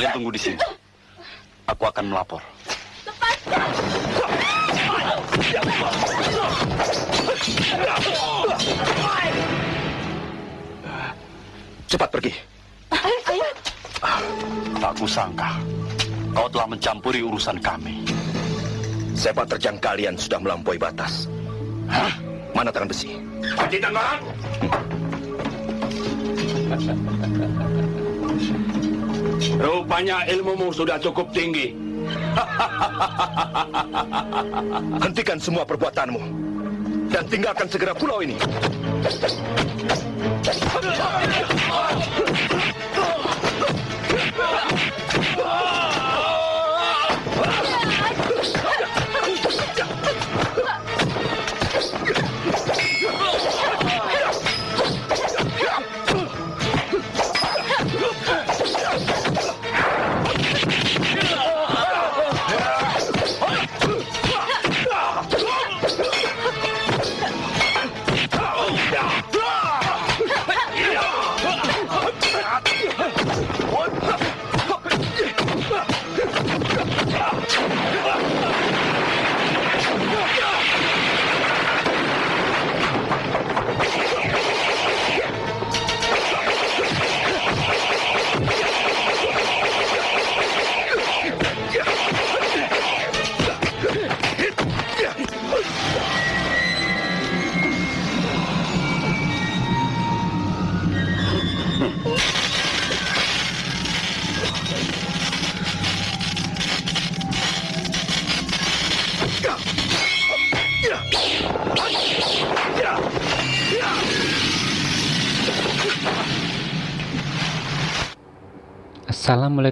Kalian tunggu di sini. Aku akan melapor. Cepat pergi. Tak kusangka kau telah mencampuri urusan kami. Sepak terjang kalian sudah melampaui batas. Hah? Mana tangan besi? Panji Tenggorak! Rupanya ilmumu sudah cukup tinggi. Hentikan semua perbuatanmu. Dan tinggalkan segera pulau ini.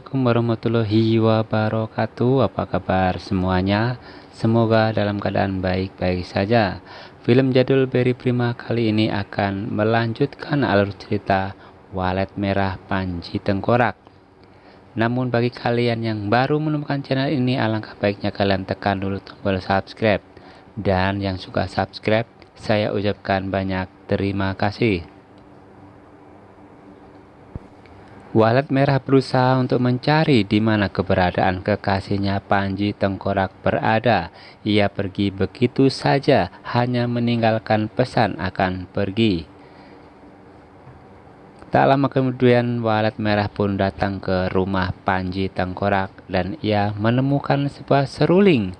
Assalamualaikum warahmatullahi wabarakatuh. Apa kabar semuanya? Semoga dalam keadaan baik-baik saja. Film jadul Berry Prima kali ini akan melanjutkan alur cerita Walet Merah Panji Tengkorak. Namun bagi kalian yang baru menemukan channel ini Alangkah baiknya kalian tekan dulu tombol subscribe. Dan yang suka subscribe Saya ucapkan banyak terima kasih Walet Merah berusaha untuk mencari di mana keberadaan kekasihnya Panji Tengkorak berada. Ia pergi begitu saja, hanya meninggalkan pesan akan pergi. Tak lama kemudian Walet Merah pun datang ke rumah Panji Tengkorak dan ia menemukan sebuah seruling.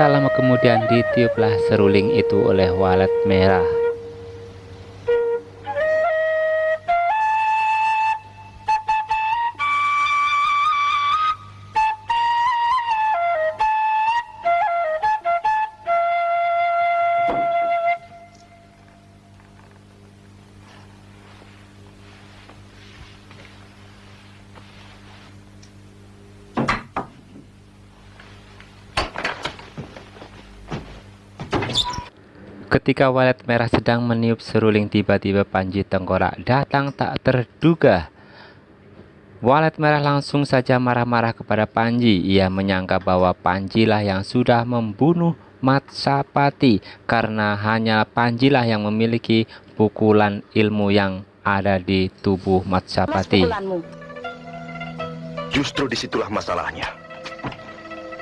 Tak lama kemudian ditiuplah seruling itu oleh Walet Merah. Ketika walet merah sedang meniup seruling tiba-tiba Panji Tengkorak datang tak terduga. Walet merah langsung saja marah-marah kepada Panji. Ia menyangka bahwa Panjilah yang sudah membunuh Matsapati karena hanya Panjilah yang memiliki pukulan ilmu yang ada di tubuh Matsapati. Justru di situlah masalahnya.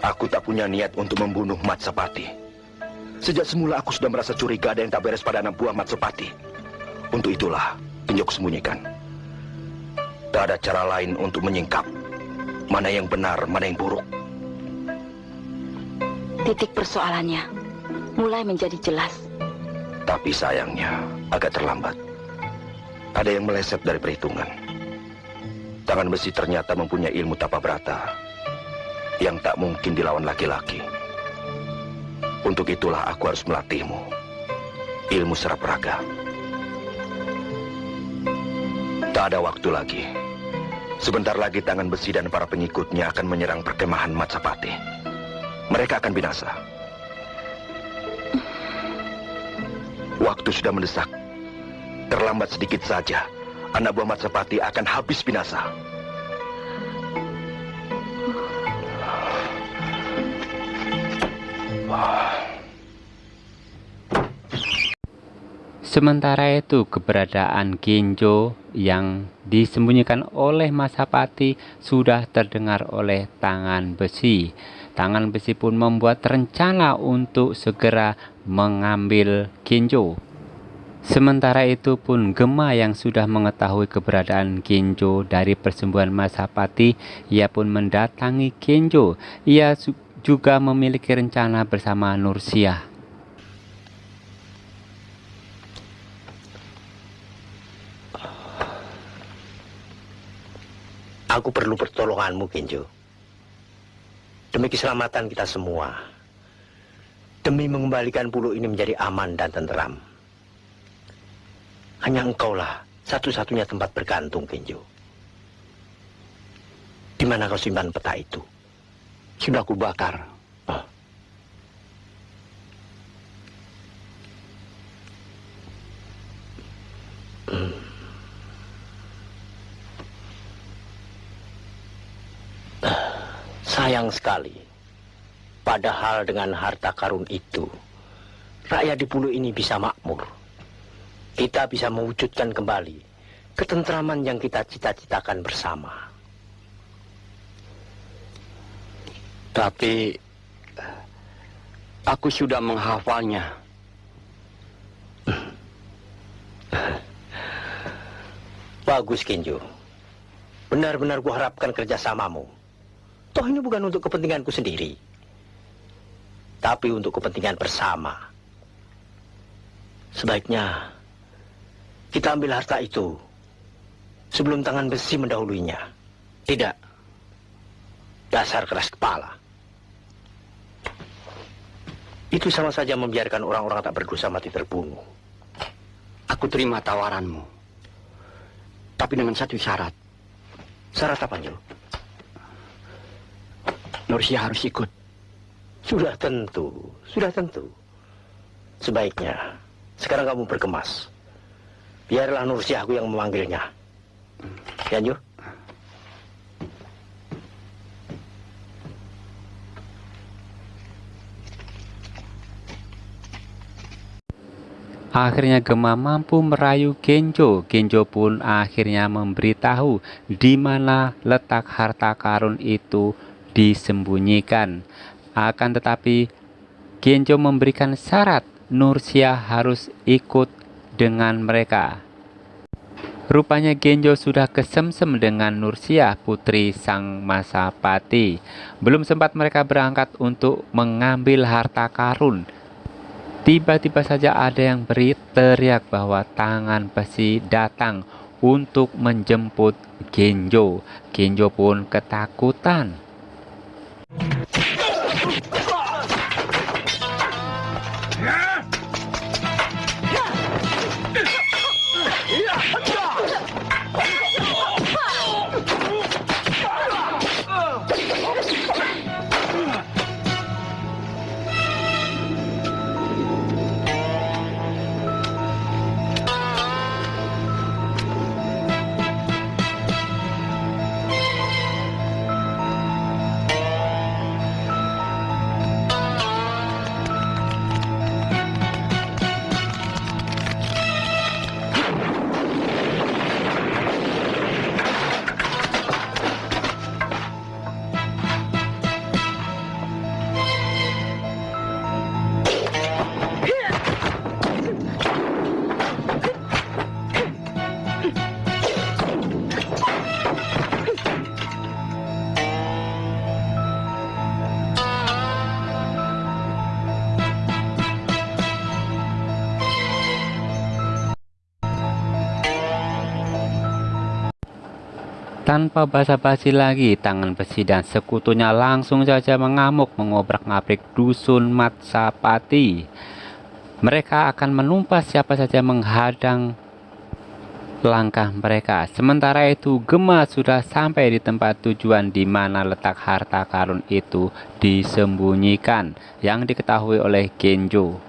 Aku tak punya niat untuk membunuh Matsapati. Sejak semula aku sudah merasa curiga ada yang tak beres pada anak buah Matsupati. Untuk itulah, Pinjok sembunyikan. Tak ada cara lain untuk menyingkap mana yang benar, mana yang buruk. Titik persoalannya mulai menjadi jelas. Tapi sayangnya agak terlambat. Ada yang meleset dari perhitungan. Tangan besi ternyata mempunyai ilmu tapa berata yang tak mungkin dilawan laki-laki. Untuk itulah aku harus melatihmu. Ilmu serap raga. Tak ada waktu lagi. Sebentar lagi tangan besi dan para pengikutnya akan menyerang perkemahan Matsapati. Mereka akan binasa. Waktu sudah mendesak. Terlambat sedikit saja, anak buah Matsapati akan habis binasa. Sementara itu keberadaan Genjo yang disembunyikan oleh Masapati sudah terdengar oleh tangan besi. Tangan besi pun membuat rencana untuk segera mengambil Genjo. Sementara itu pun Gema yang sudah mengetahui keberadaan Genjo dari persembuhan Masapati, ia pun mendatangi Genjo. Ia juga memiliki rencana bersama Nursiah. Aku perlu pertolonganmu, Genjo. Demi keselamatan kita semua. Demi mengembalikan pulau ini menjadi aman dan tenteram. Hanya engkaulah satu-satunya tempat bergantung, Genjo. Di mana kau simpan peta itu? Sudah kubakar. Oh. Hmm. Sayang sekali. Padahal dengan harta karun itu, rakyat di pulau ini bisa makmur. Kita bisa mewujudkan kembali ketentraman yang kita cita-citakan bersama. Tapi aku sudah menghafalnya. Bagus, Kenjo. Benar-benar kuharapkan kerjasamamu. Toh ini bukan untuk kepentinganku sendiri. Tapi untuk kepentingan bersama. Sebaiknya kita ambil harta itu sebelum tangan besi mendahuluinya. Tidak. Dasar keras kepala. Itu sama saja membiarkan orang-orang tak berdosa mati terbunuh. Aku terima tawaranmu. Tapi dengan satu syarat. Syarat apa, Jo? Nursia harus ikut. Sudah tentu, sudah tentu. Sebaiknya, sekarang kamu berkemas. Biarlah Nursiahku yang memanggilnya. Ya, Jo? Akhirnya Gema mampu merayu Genjo. Genjo pun akhirnya memberitahu di mana letak harta karun itu disembunyikan. Akan tetapi Genjo memberikan syarat Nursia harus ikut dengan mereka. Rupanya Genjo sudah kesemsem dengan Nursia, putri sang Masapati. Belum sempat mereka berangkat untuk mengambil harta karun. Tiba-tiba saja ada yang beri teriak bahwa tangan besi datang untuk menjemput Genjo. Genjo pun ketakutan. Tanpa basa-basi lagi, tangan besi dan sekutunya langsung saja mengamuk mengobrak-ngabrik dusun Matsapati. Mereka akan menumpas siapa saja menghadang langkah mereka. Sementara itu, Gema sudah sampai di tempat tujuan di mana letak harta karun itu disembunyikan yang diketahui oleh Genjo.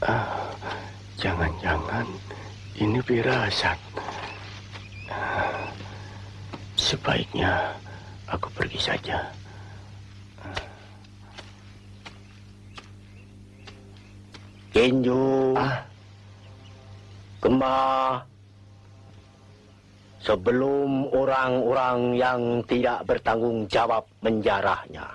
Ah, Jangan-jangan ini firasat. Sebaiknya aku pergi saja. Kenjo. Ah. Kemah. Sebelum orang-orang yang tidak bertanggung jawab menjarahnya.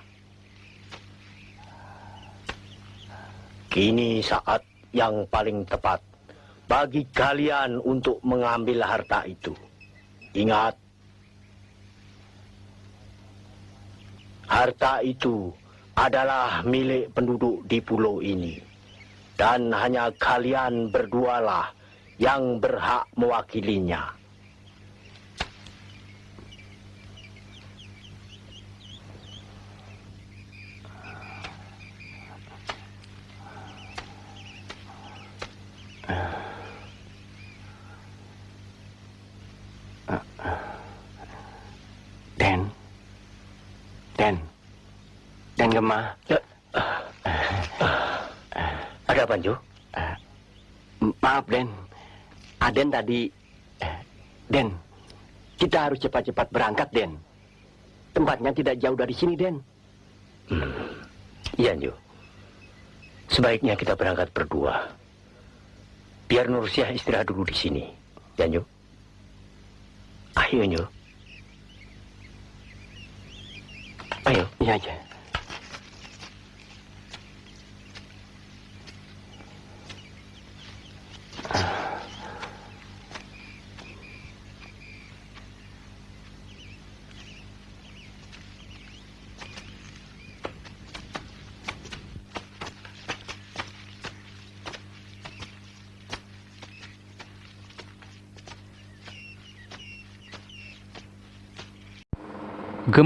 Kini saat yang paling tepat bagi kalian untuk mengambil harta itu. Ingat, harta itu adalah milik penduduk di pulau ini. Dan hanya kalian berdualah yang berhak mewakilinya. Den. Den. Den Gemah. Ada apa, Jo? M- Maaf, Den. Aden tadi... eh, Den, kita harus cepat-cepat berangkat, Den. Tempatnya tidak jauh dari sini, Den. Iya, Jo. Sebaiknya kita berangkat berdua. Biar Nursiah istirahat dulu di sini. Ya, Jo? Ayo, Jo. Ayo. Iya aja.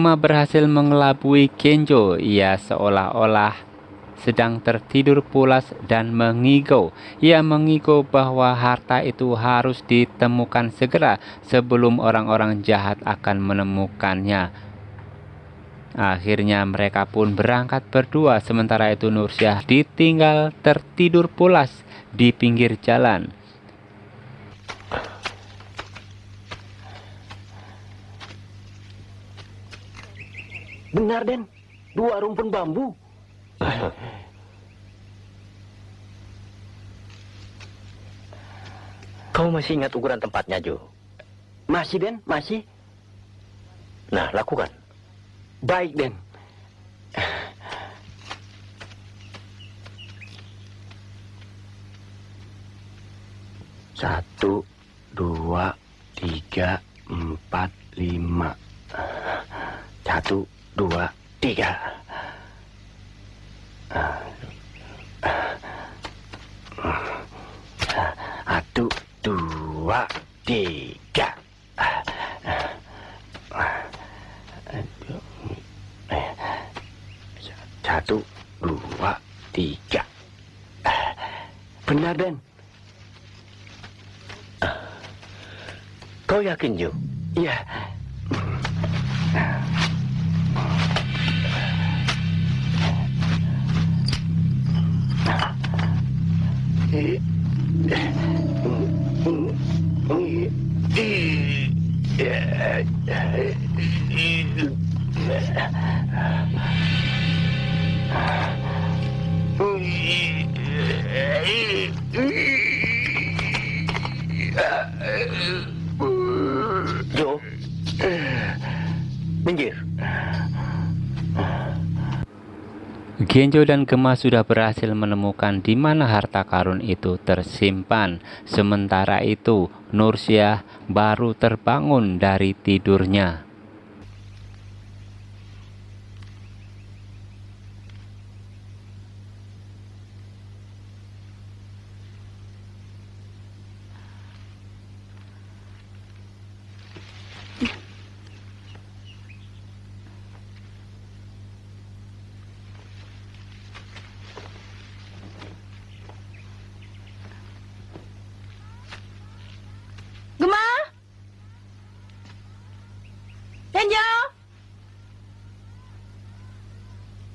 Gema berhasil mengelabui Kenjo. Ia seolah-olah sedang tertidur pulas dan mengigau. Ia mengigau bahwa harta itu harus ditemukan segera sebelum orang-orang jahat akan menemukannya. Akhirnya mereka pun berangkat berdua sementara itu Nursyah ditinggal tertidur pulas di pinggir jalan. Benar, Den. Dua rumpun bambu. Kau masih ingat ukuran tempatnya, Jo? Masih, Den? Masih? Nah, lakukan. Baik, Den. Satu, dua, tiga, empat, lima. Satu, dua, tiga. Satu, dua, tiga. Satu, dua, tiga. Benar, Den. Kau yakin, Jo? Iya. Jo? Genjo dan Gema sudah berhasil menemukan di mana harta karun itu tersimpan. Sementara itu, Nursyah baru terbangun dari tidurnya.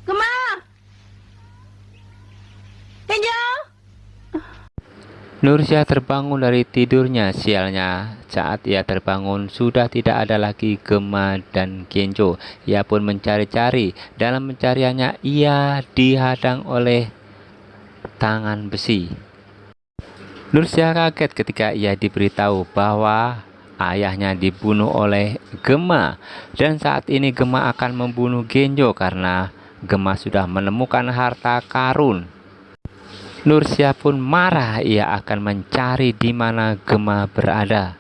Gema? Nursia terbangun dari tidurnya sialnya. Saat ia terbangun sudah tidak ada lagi Gema dan Genjo. Ia pun mencari-cari. Dalam pencariannya ia dihadang oleh tangan besi. Nursia kaget ketika ia diberitahu bahwa ayahnya dibunuh oleh Gema dan saat ini Gema akan membunuh Genjo karena Gema sudah menemukan harta karun Nursia pun marah ia akan mencari di mana Gema berada.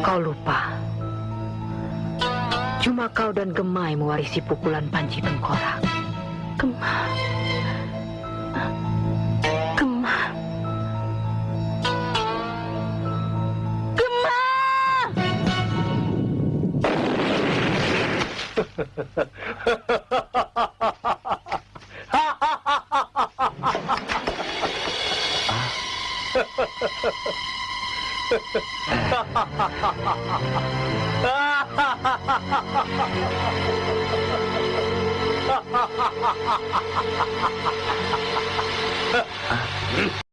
Kau lupa. Cuma kau dan Gemai mewarisi pukulan Panji Tengkorak. Gemma. 哈哈哈哈哈哈哈哈哈哈！啊！哈哈哈哈哈哈！哈哈哈哈哈！啊！哈哈哈哈哈哈！哈哈哈哈哈！哈！嗯。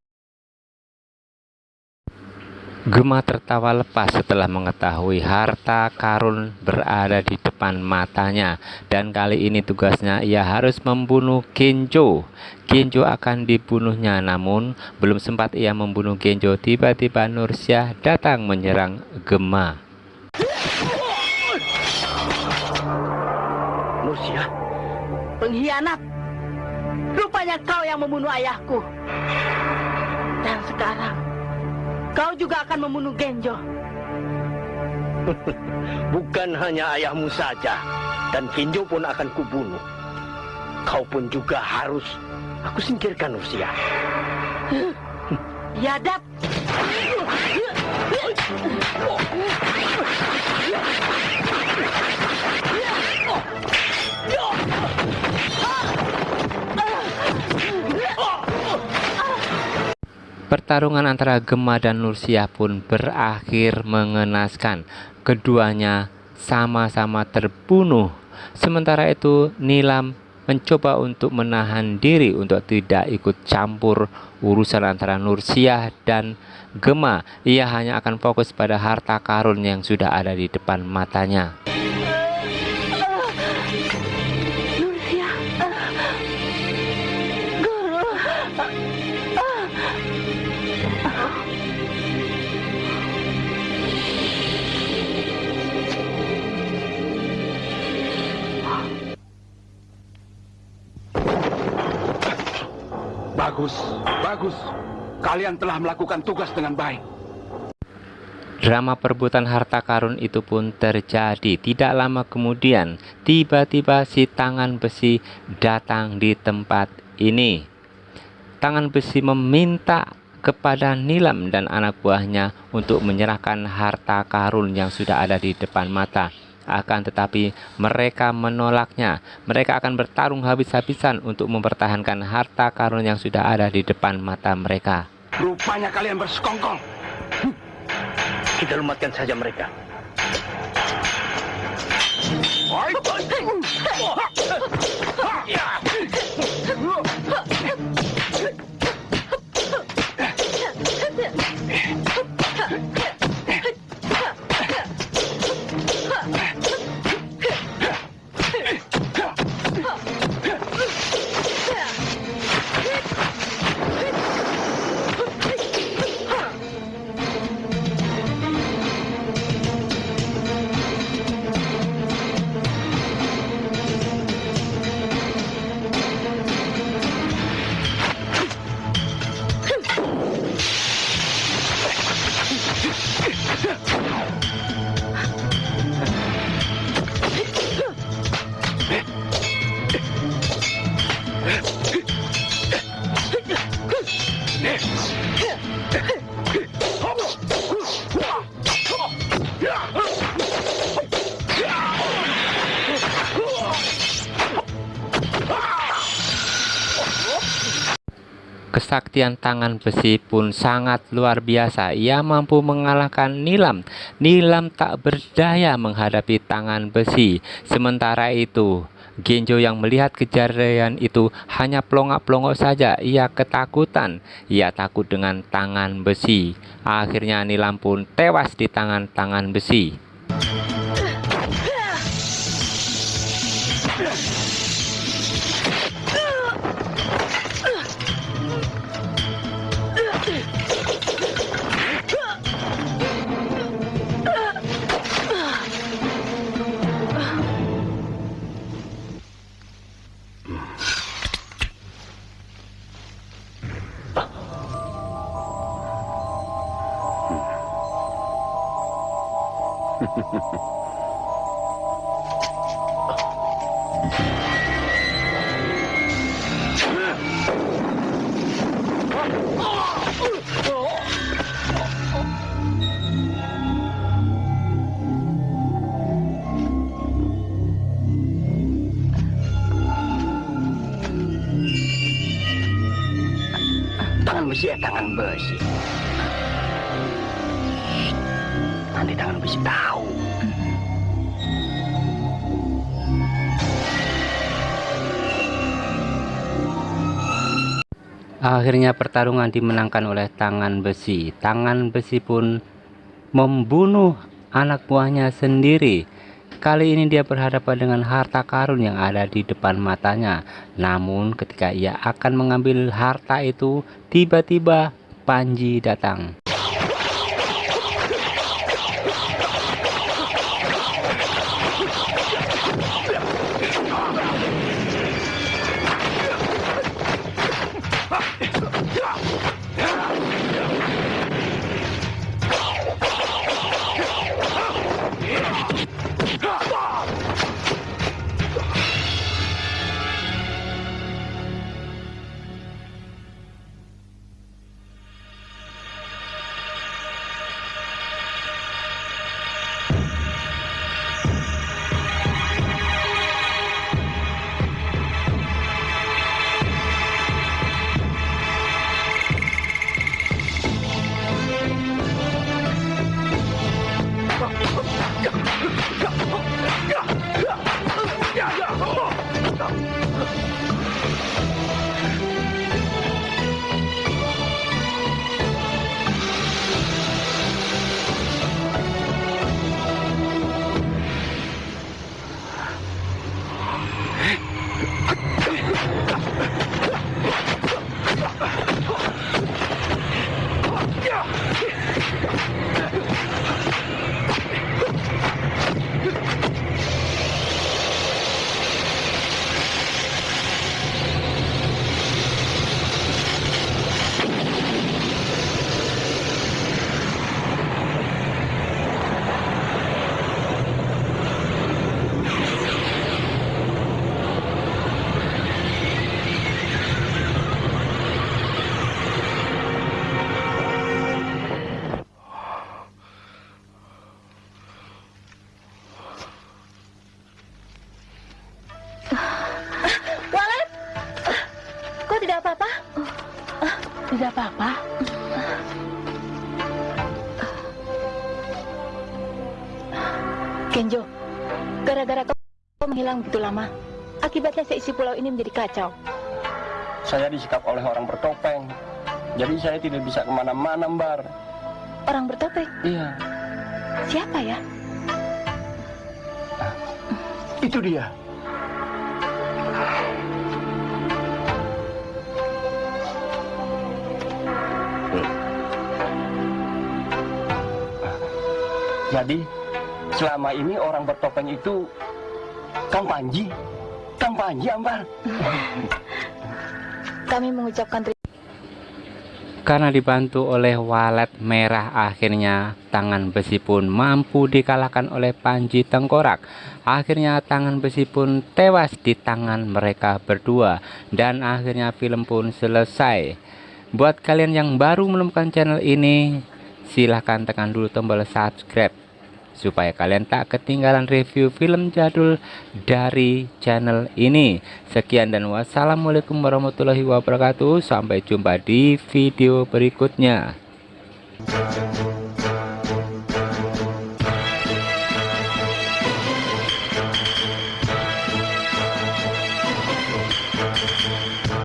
Gema tertawa lepas setelah mengetahui harta karun berada di depan matanya dan kali ini tugasnya ia harus membunuh Genjo. Genjo akan dibunuhnya namun belum sempat ia membunuh Genjo tiba-tiba Nursyah datang menyerang Gema. Nursia, Pengkhianat. Rupanya kau yang membunuh ayahku. Dan sekarang kau juga akan membunuh Genjo. bukan hanya ayahmu saja, dan Kinjo pun akan kubunuh. Kau pun juga harus aku singkirkan Nursia. Yadap. Pertarungan antara Gema dan Nursia pun berakhir mengenaskan. Keduanya sama-sama terbunuh. Sementara itu Nilam mencoba untuk menahan diri untuk tidak ikut campur urusan antara Nursia dan Gema. Ia hanya akan fokus pada harta karun yang sudah ada di depan matanya. Bagus. Kalian telah melakukan tugas dengan baik. Drama perebutan harta karun itu pun terjadi. Tidak lama kemudian, tiba-tiba si tangan besi datang di tempat ini. Tangan besi meminta kepada Nilam dan anak buahnya untuk menyerahkan harta karun yang sudah ada di depan mata akan tetapi mereka menolaknya. Mereka akan bertarung habis-habisan untuk mempertahankan harta karun yang sudah ada di depan mata mereka. Rupanya kalian bersekongkol. Hm. Kita lumatkan saja mereka. Oh, Kesaktian tangan besi pun sangat luar biasa. Ia mampu mengalahkan Nilam. Nilam tak berdaya menghadapi tangan besi. Sementara itu, Genjo yang melihat kejadian itu hanya pelongok-pelongok saja. Ia ketakutan. Ia takut dengan tangan besi. Akhirnya Nilam pun tewas di tangan-tangan besi. Tangan besi ya tangan besi. Nanti tangan besi tahu. Akhirnya pertarungan dimenangkan oleh tangan besi. Tangan besi pun membunuh anak buahnya sendiri. Kali ini dia berhadapan dengan harta karun yang ada di depan matanya. Namun ketika ia akan mengambil harta itu, tiba-tiba Panji datang. Tidak apa-apa. Kenjo, gara-gara kau menghilang begitu lama, akibatnya seisi pulau ini menjadi kacau. Saya disikap oleh orang bertopeng. Jadi saya tidak bisa ke mana-mana, Mbar. Orang bertopeng, Iya, siapa ya? itu dia. Jadi, selama ini orang bertopeng itu Kang Panji. Kang Panji, Ambar. Kami mengucapkan terima Karena dibantu oleh walet merah akhirnya tangan besi pun mampu dikalahkan oleh Panji Tengkorak. Akhirnya tangan besi pun tewas di tangan mereka berdua dan akhirnya film pun selesai. Buat kalian yang baru menemukan channel ini, silahkan tekan dulu tombol subscribe supaya kalian tak ketinggalan review film jadul dari channel ini. Sekian dan wassalamualaikum warahmatullahi wabarakatuh. Sampai jumpa di video berikutnya.